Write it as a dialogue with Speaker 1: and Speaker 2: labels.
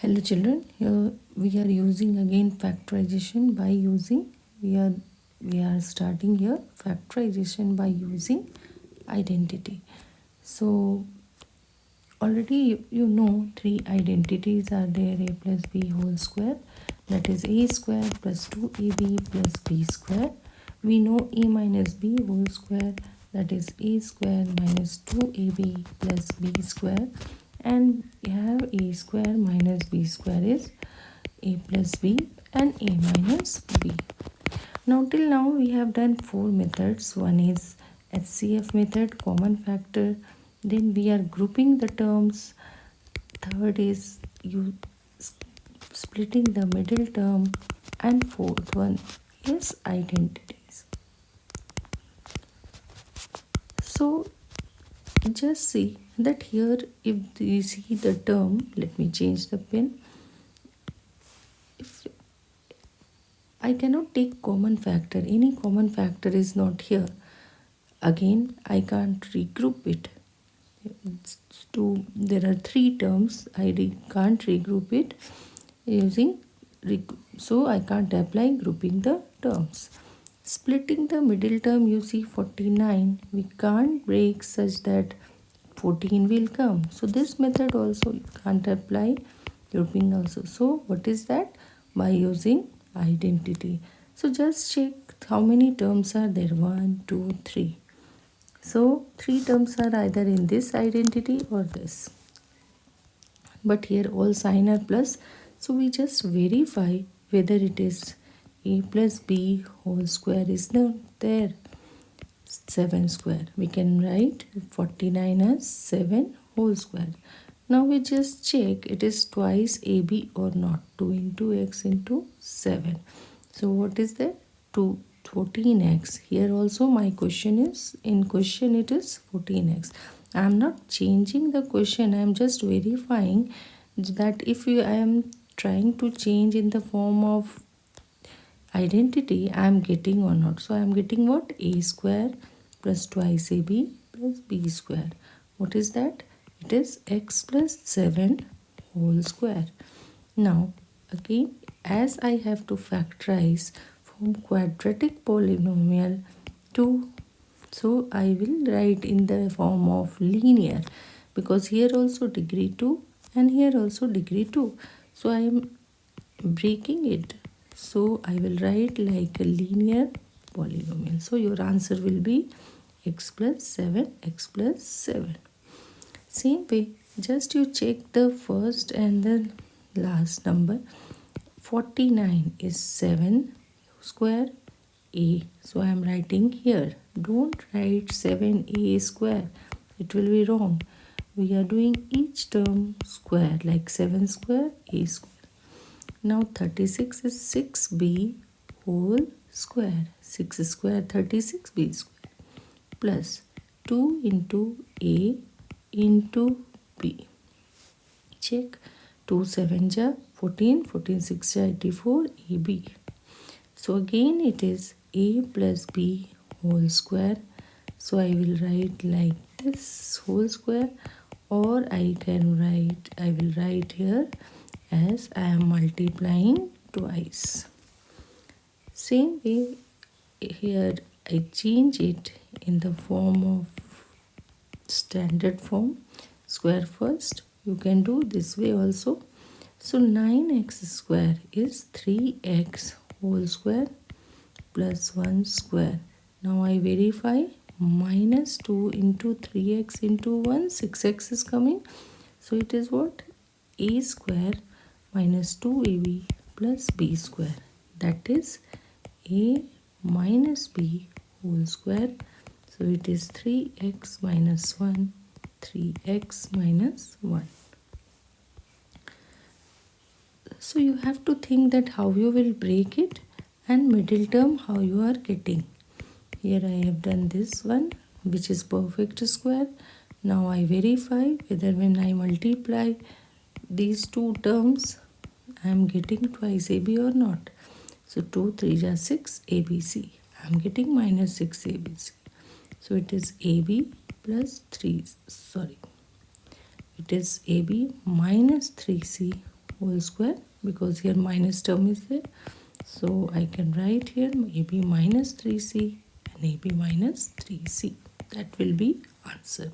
Speaker 1: hello children here we are using again factorization by using we are we are starting here factorization by using identity. So already you know three identities are there a plus b whole square that is a square plus 2ab plus b square. We know a minus b whole square that is a square minus 2ab plus b square and we have a square minus b square is a plus b and a minus b. Now till now we have done four methods. One is HCF method, common factor. Then we are grouping the terms. Third is you splitting the middle term. And fourth one is identities. So just see that here if you see the term let me change the pen. If I cannot take common factor any common factor is not here. Again I can't regroup it. To there are three terms I can't regroup it using so I can't apply grouping the terms. Splitting the middle term you see 49 we can't break such that 14 will come. So this method also can't apply grouping also. So what is that? By using identity. So just check how many terms are there. One two three. So three terms are either in this identity or this. But here all sign are plus. So we just verify whether it is a plus b whole square is not there 7 square. We can write 49 as 7 whole square. Now we just check it is twice AB or not. 2 into x into 7. So what is that? 2 14x. Here also my question is, in question it is 14x. I am not changing the question. I am just verifying that if you, I am trying to change in the form of identity I am getting or not. So I am getting what? a square plus twice ab plus b square. What is that? It is x plus 7 whole square. Now again as I have to factorize from quadratic polynomial to so I will write in the form of linear because here also degree 2 and here also degree 2. So I am breaking it so I will write like a linear polynomial. So your answer will be x plus 7, x plus 7. Same way, just you check the first and the last number. 49 is 7 square a. So I am writing here. Don't write 7a square. It will be wrong. We are doing each term square like 7 square a square. Now 36 is 6b whole square. 6 square 36 b square plus 2 into a into b. Check 2 7 ja 14 14 6 ja 84 ab. So again it is a plus b whole square. So I will write like this whole square or I can write I will write here as I am multiplying twice. Same way here I change it in the form of standard form square first. You can do this way also. So 9x square is 3x whole square plus 1 square. Now I verify minus 2 into 3x into 1 6x is coming. So it is what? A square minus 2ab plus b square. That is a minus b whole square. So it is 3x minus 1 3x minus 1 so you have to think that how you will break it and middle term how you are getting. Here I have done this one which is perfect square. Now I verify whether when I multiply these two terms I am getting twice AB or not. So 2, 3 are 6 ABC. I am getting minus 6 ABC. So it is AB plus 3, sorry. It is AB minus 3C whole square because here minus term is there so I can write here AB minus 3C and AB minus 3C that will be answer